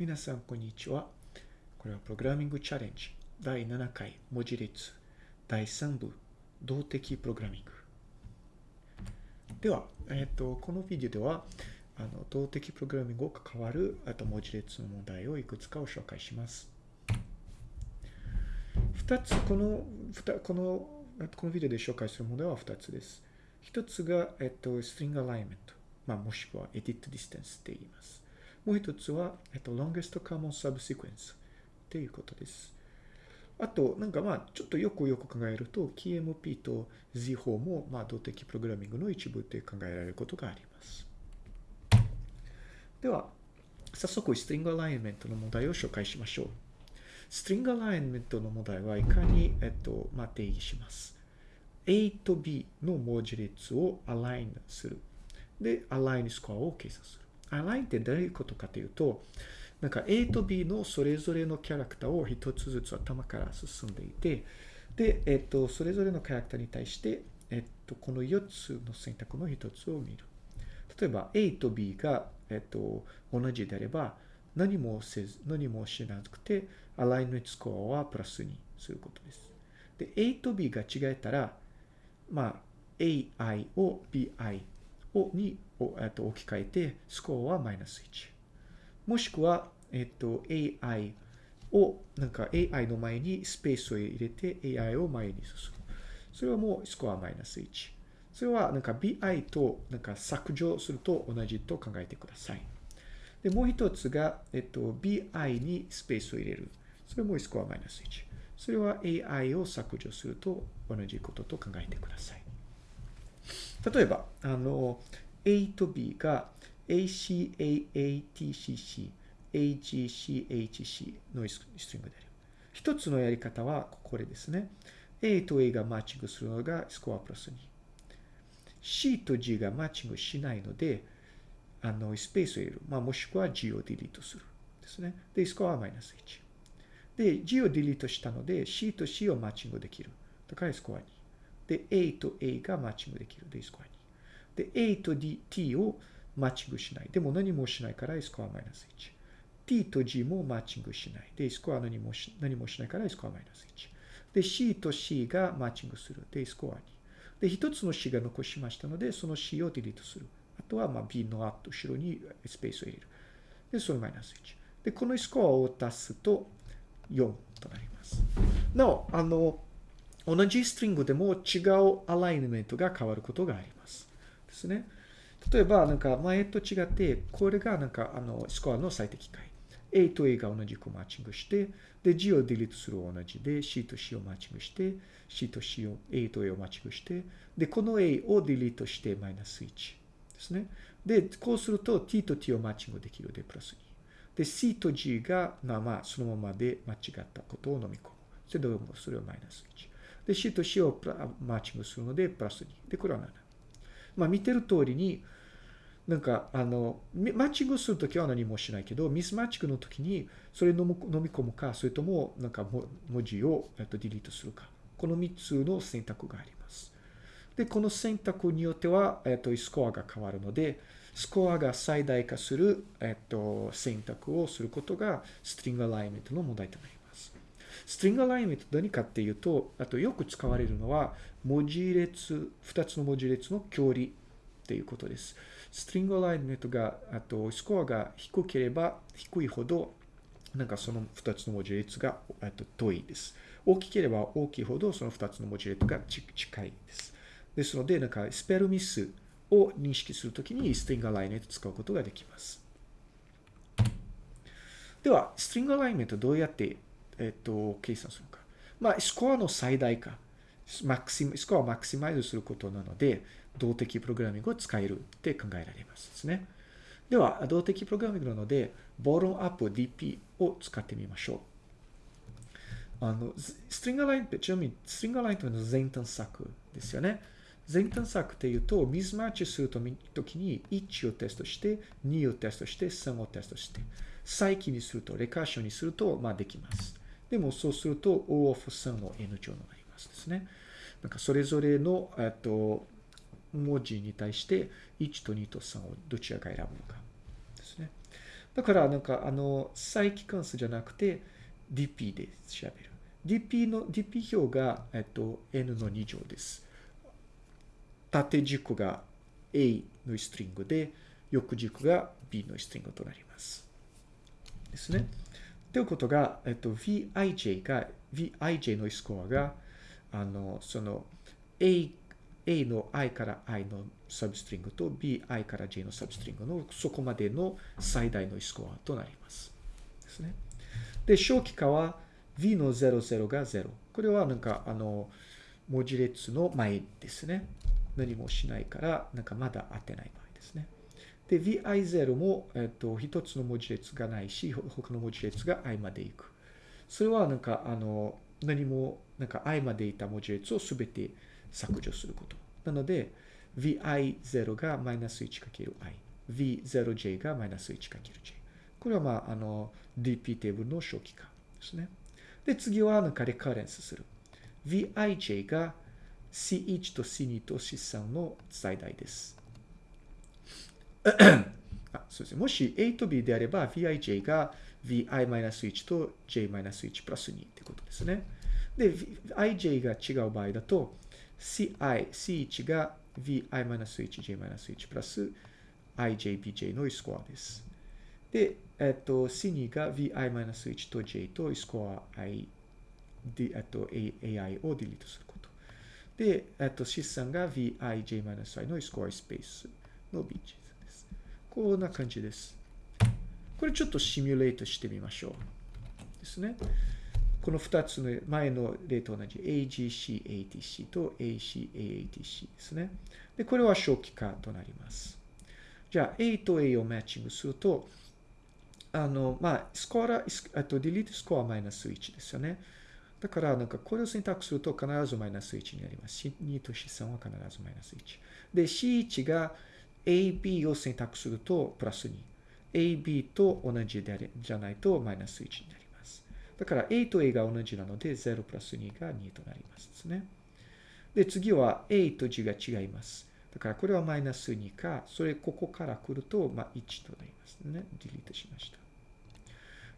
皆さん、こんにちは。これはプログラミングチャレンジ第7回文字列第3部動的プログラミング。では、えっ、と、このビデオでは、あの動的プログラミングを関わるあと文字列の問題をいくつかを紹介します。2つ、この、この、このビデオで紹介する問題は2つです。1つが、えっ、と、ストリングアライメント。まあ、もしくは edit distance って言います。もう1つは、えっ、と、longest common subsequence っていうことです。あと、なんかまあ、ちょっとよくよく考えると、KMP と Z 法も、まあ、動的プログラミングの一部で考えられることがあります。では、早速、ストリングアライメントの問題を紹介しましょう。ストリングアライメントの問題はいかに、えっと、まあ、定義します。A と B の文字列をアラインする。で、アラインスコアを計算する。アラインってどういうことかというと、なんか A と B のそれぞれのキャラクターを一つずつ頭から進んでいて、で、えっと、それぞれのキャラクターに対して、えっと、この4つの選択の1つを見る。例えば A と B が、えっと、同じであれば、何もせず、何もしなくて、アライメントスコアはプラスにすることです。で、A と B が違えたら、まあ、AI を BI をに、えっと、置き換えて、スコアはマイナス1。もしくは、えっと、AI を、なんか AI の前にスペースを入れて AI を前に進む。それはもうスコアマイナス1。それはなんか BI となんか削除すると同じと考えてください。で、もう一つが、えっと、BI にスペースを入れる。それもスコアマイナス1。それは AI を削除すると同じことと考えてください。例えば、あの、A と B が ACAATCC、AGCHC のストリングである。一つのやり方はこれですね。A と A がマッチングするのがスコアプラス2。C と G がマッチングしないので、あの、スペースを入れる。まあ、もしくは G をディリートする。ですね。で、スコアはマイナス1。で、G をディリートしたので、C と C をマッチングできる。だからスコア2。で、A と A がマッチングできる。で、スコア2。で、A と D、T をマッチングしない。でも何もしないからスコアマイナス1。T と G もマッチングしない。で、スコア何もし何もしないからスコアマイナス1。で、C と C がマッチングする。で、スコア2。で、一つの C が残しましたので、その C をディリートする。あとは、まあ、B の後ろにスペースを入れる。で、それマイナス1。で、このスコアを足すと4となります。なお、あの、同じストリングでも違うアライメントが変わることがあります。ですね。例えば、なんか前と違って、これがなんかあのスコアの最適解。A と A が同じくマッチングして、で、G をディリートする同じで、C と C をマッチングして、C と C を A と A をマッチングして、で、この A をディリートしてマイナス1ですね。で、こうすると T と T をマッチングできるで、プラス2。で、C と G が、まあまあ、そのままで間違ったことを飲み込む。それでも、それはマイナス1。で、C と C をマッチングするので、プラス2。で、これは7。まあ、見てる通りに、なんか、あの、マッチングするときは何もしないけど、ミスマッチングのときに、それ飲み込むか、それとも、なんか、文字を、えっと、ディリートするか。この3つの選択があります。で、この選択によっては、えっと、スコアが変わるので、スコアが最大化する、えっと、選択をすることが、ストリングアライメントの問題となります。ストリングアライメント何かっていうと、あとよく使われるのは、文字列、2つの文字列の距離っていうことです。ストリングアライメントが、あと、スコアが低ければ低いほど、なんかその2つの文字列がと遠いです。大きければ大きいほど、その2つの文字列が近いです。ですので、なんかスペルミスを認識するときにストリングアライメント使うことができます。では、ストリングアライメントどうやって、えっと、計算するか。まあ、スコアの最大化。マクシスコアをマクシマイズすることなので、動的プログラミングを使えるって考えられますですね。では、動的プログラミングなので、ボロンアップ DP を使ってみましょう。あの、ストリングラインって、ちなみに、ストリングラインというのは全探索ですよね。全探索っていうと、ミスマッチするときに1をテストして、2をテストして、3をテストして、再起にすると、レカーションにすると、まあできます。でもそうすると、O of 3の N 乗になりますですね。なんかそれぞれの、えっと、文字に対して1と2と3をどちらか選ぶのかですね。だから、なんか、あの、再帰関数じゃなくて、dp で調べる。dp の、dp 表が、えっと、n の2乗です。縦軸が a のストリングで、横軸が b のストリングとなります。ですね。ということが、えっと、vij が、vij のスコアが、あの、その、a A の i から i のサブストリングと bi から j のサブストリングのそこまでの最大のスコアとなります。ですね。で、小規化は v の00が0。これはなんかあの文字列の前ですね。何もしないから、なんかまだ当てない場合ですね。で、vi0 も、えっと、一つの文字列がないし、他の文字列が i まで行く。それはなんかあの何もなんか i までいた文字列をすべて削除すること。なので、vi0 がマイナス 1×i。v0j がマイナス 1×j。これはまあ、あの、dp テーブルの初期化ですね。で、次はなんかレカレンスする。vij が c1 と c2 と c3 の最大です。あそうですね。もし A と B であれば vij が vi-1 と j-1 プラス2ってことですね。で、ij が違う場合だと、ci、c1 が vi-1j-1 プラス ijbj のスコアです。で、えっと、c2 が vi-1 と j とスコア i、えっと、ai をディリートすること。で、えっと、c3 が vij-i のスコアスペースの bj。こんな感じです。これちょっとシミュレートしてみましょう。ですね。この2つの前の例と同じ AGC、ATC と AC、AATC ですね。で、これは初期化となります。じゃあ、A と A をマッチングすると、あの、まあ、スコアラ、あと、ディリートスコアマイナス1ですよね。だから、なんか、これを選択すると必ずマイナス1になります。C2 と C3 は必ずマイナス1。で、C1 が AB を選択するとプラス2。AB と同じであれじゃないとマイナス1になります。だから A と A が同じなので0プラス2が2となりますですね。で、次は A と G が違います。だからこれはマイナス2か、それここから来ると、まあ、1となりますね。ディリートしました。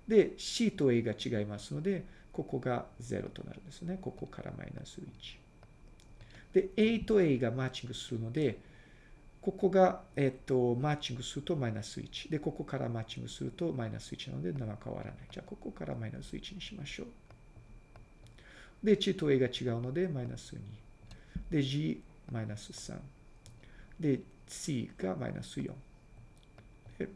で、C と A が違いますので、ここが0となるんですね。ここからマイナス1。で、A と A がマッチングするので、ここが、えっと、マッチングするとマイナス1。で、ここからマッチングするとマイナス1なので、何も変わらない。じゃあ、ここからマイナス1にしましょう。で、G と A が違うので、マイナス2。で、G、マイナス3。で、C がマイナス4。で、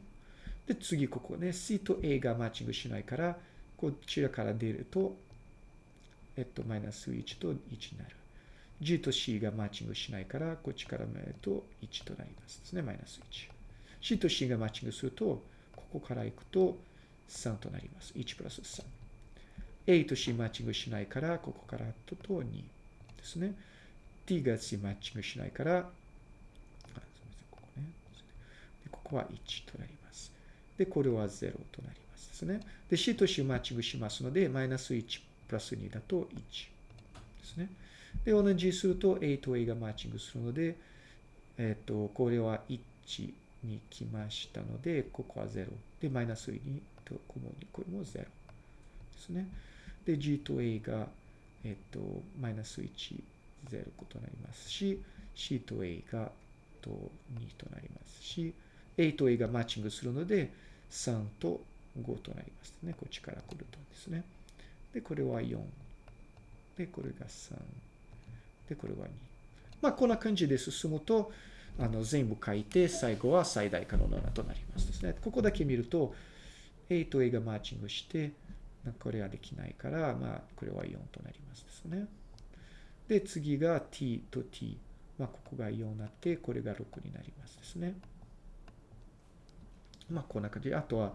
で次、ここね、C と A がマッチングしないから、こちらから出ると、えっと、マイナス1と1になる。G と C がマッチングしないから、こっちから見ると1となりますですね。マイナス1。C と C がマッチングすると、ここから行くと3となります。1プラス3。A と C マッチングしないから、ここからとと2ですね。T が C マッチングしないから、あここね。ここは1となります。で、これは0となりますですね。で、C と C マッチングしますので、マイナス1プラス2だと1ですね。で、同じすると A と A がマッチングするので、えっ、ー、と、これは1に来ましたので、ここは0。で、マイナス2と、これも0ですね。で、G と A が、えっ、ー、と、マイナス1、0となりますし、C と A がと2となりますし、A と A がマッチングするので、3と5となりますね。こっちから来るとですね。で、これは4。で、これが3。で、これは2。まあ、こんな感じで進むと、あの、全部書いて、最後は最大可能なとなりますですね。ここだけ見ると、A と A がマッチングして、これはできないから、まあ、これは4となりますですね。で、次が t と t。まあ、ここが4になって、これが6になりますですね。まあ、こんな感じ。あとは、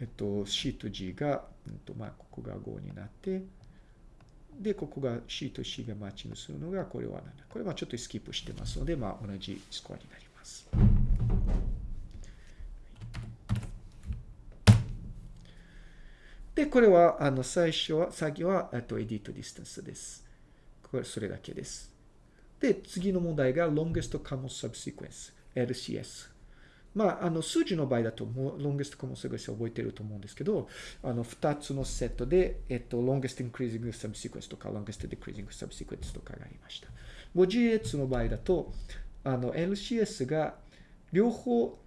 えっと、c と g が、うんとまあ、ここが5になって、で、ここが C と C がマッチングするのが、これは7。これはちょっとスキップしてますので、まあ、同じスコアになります。で、これは、あの、最初は、先は、えっと、 edit distance です。これ、それだけです。で、次の問題が、longest common subsequence、LCS。まあ、あの、数字の場合だと、もう、longest common sequence 覚えてると思うんですけど、あの、二つのセットで、えっと、longest increasing subsequence とか、longest decreasing subsequence とかがありました。文字列の場合だと、あの、LCS が両方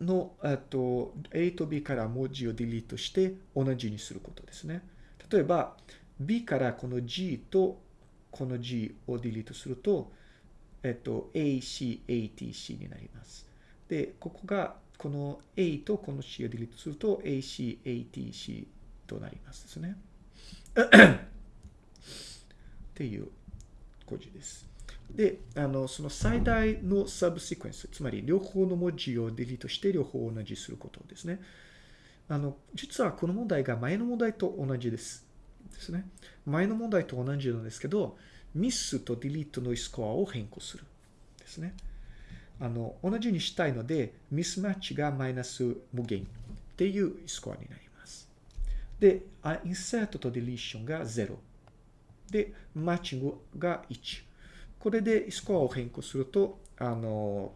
の、えっと、A と B から文字をディリートして同じにすることですね。例えば、B からこの G とこの G をディリートすると、えっと、AC、ATC になります。で、ここが、この A とこの C をディリートすると AC、ATC となりますですね。っていう語字です。で、あの、その最大のサブシクエンス、つまり両方の文字をディリートして両方同じすることですね。あの、実はこの問題が前の問題と同じです。ですね。前の問題と同じなんですけど、ミスとディリートのスコアを変更する。ですね。あの、同じにしたいので、ミスマッチがマイナス無限っていうスコアになります。で、インサートとディリーションが0。で、マッチングが1。これでスコアを変更すると、あの、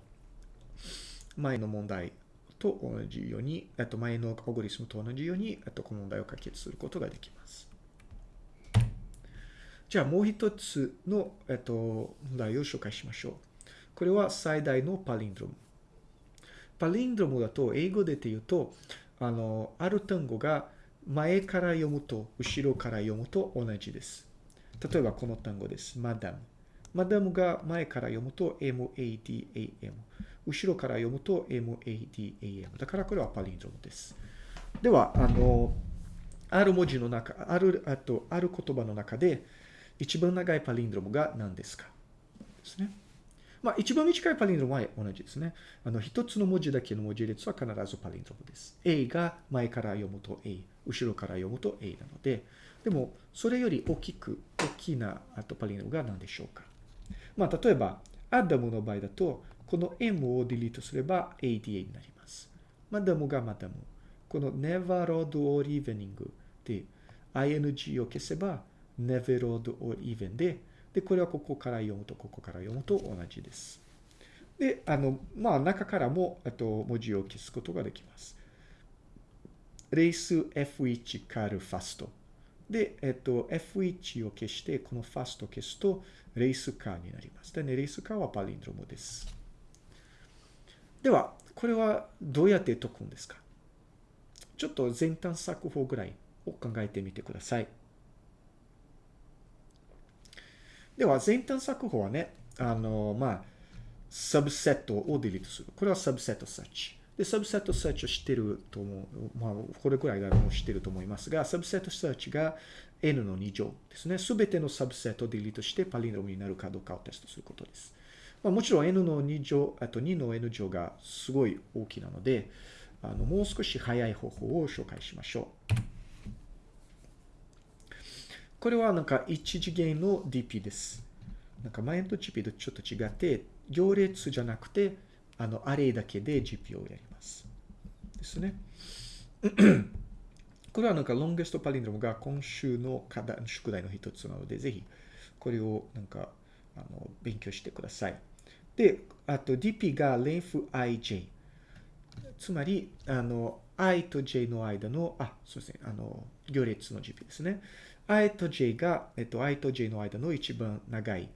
前の問題と同じように、あと前のアゴリスムと同じように、あとこの問題を解決することができます。じゃあもう一つの、えっと、問題を紹介しましょう。これは最大のパリンドロム。パリンドロムだと、英語でて言うと、あの、ある単語が前から読むと後ろから読むと同じです。例えばこの単語です。マダム。マダムが前から読むと madam。後ろから読むと madam。だからこれはパリンドロムです。では、あの、ある文字の中、ある、あと、ある言葉の中で、一番長いパリンドロムが何ですか？ですね。まあ、一番短いパリンドロムは同じですね。あの、一つの文字だけの文字列は必ずパリンドロムです。A が前から読むと A、後ろから読むと A なので、でも、それより大きく、大きなあとパリンドロムが何でしょうか。まあ、例えば、アダムの場合だと、この M をディリートすれば ADA になります。マダムがマダム。この never rod or evening で ing を消せば never rod or even で、で、これはここから読むと、ここから読むと同じです。で、あの、まあ、中からも、あと、文字を消すことができます。race F1 car fast。で、えっと、F1 を消して、この fast を消すと、 race car になります。でね、 race car は palindrome です。では、これはどうやって解くんですか？ちょっと全探索法ぐらいを考えてみてください。では、全探索法はね、あの、まあ、 subset を delete する。これは subset search。で、 subset search を知ってると思う。まあ、これくらいだろう知ってると思いますが、サブセットサーチが n の2乗ですね。すべてのサブセットをディリートしてパリノムになるかどうかをテストすることです。まあ、もちろん n の2乗、あと2の n 乗がすごい大きなので、あの、もう少し早い方法を紹介しましょう。これはなんか一次元の DP です。なんか前の GP とちょっと違って、行列じゃなくて、あの、アレイだけで GP をやります。ですね。これはなんか、ロンゲストパリンドムが今週の課題、宿題の一つなので、ぜひ、これをなんか、あの、勉強してください。で、あと DP が length ij。つまり、あの、i と j の間の、あ、そうですね、あの、行列の GP ですね。I と j が、えっと、i と j の間の一番長い、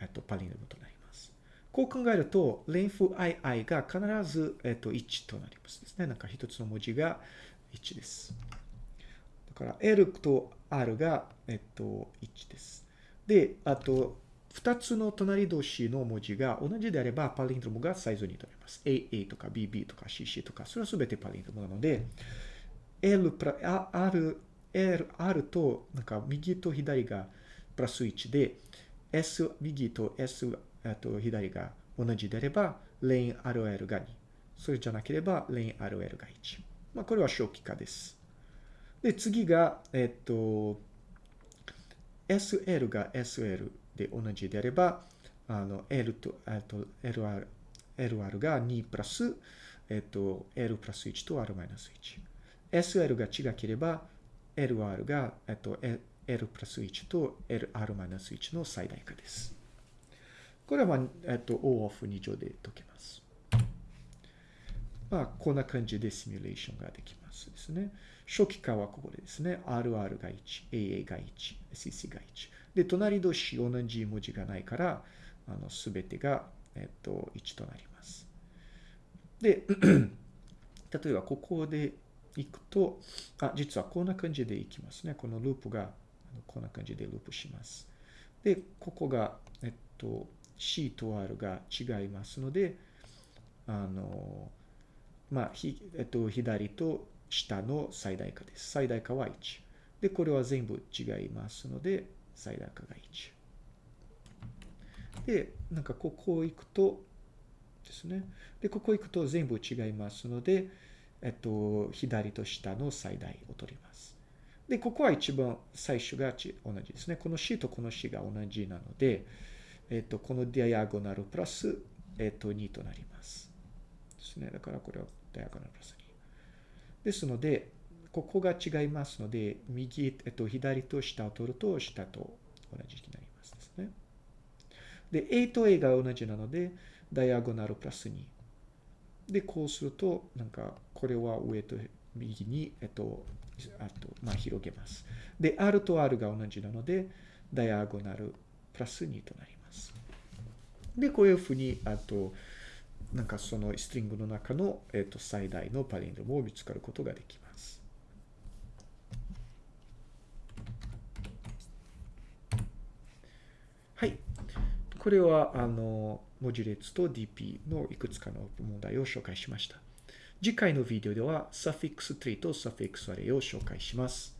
えっと、パリノムとなります。こう考えると、length ii が必ず、えっと、1となりますですね。なんか一つの文字が1です。だから、L と R が、えっと、1です。で、あと、二つの隣同士の文字が同じであれば、パリンドロムがサイズに取れます。AA とか BB とか CC とか、それはすべてパリンドロムなので、L プラ、R R, R と、なんか右と左がプラス1で、S、右と S と左が同じであれば、レイン RL が2。それじゃなければ、レイン RL が1。まあ、これは正規化です。で、次が、えっと、SL が SL で同じであれば、あの、L と、えっと、LR、LR が2プラス、えっと、L プラス1と R マイナス1。SL が違ければ、LR が、えっと、L プラス1と LR マイナス1の最大化です。これは、えっと、O オフ2乗で解けます。まあ、こんな感じでシミュレーションができますですね。初期化はここでですね。RR が1、AA が1、CC が1。で、隣同士同じ文字がないから、あの、すべてが、えっと、1となります。で、例えばここで行くと、あ、実はこんな感じで行きますね。このループが、こんな感じでループします。で、ここが、えっと、C と R が違いますので、あの、まあ、ひ、えっと、左と下の最大化です。最大化は1。で、これは全部違いますので、最大化が1。で、なんかここ行くとですね。で、ここ行くと全部違いますので、えっと、左と下の最大を取ります。で、ここは一番最初が同じですね。この C とこの C が同じなので、えっと、このディアゴナルプラス、えっと、2となります。ですね。だからこれはディアゴナルプラス2。ですので、ここが違いますので、右、えっと、左と下を取ると、下と同じになりますですね。で、A と A が同じなので、ダイアゴナルプラス2。で、こうすると、なんか、これは上と右に、えっと、あと、まあ、広げます。で、R と R が同じなので、ダイアゴナルプラス2となります。で、こういうふうに、あと、なんかそのストリングの中の、えっと、最大のパリンドムを見つかることができます。はい。これは、あの、文字列と DP のいくつかの問題を紹介しました。次回のビデオでは、サフィックスツリーとサフィックスアレイを紹介します。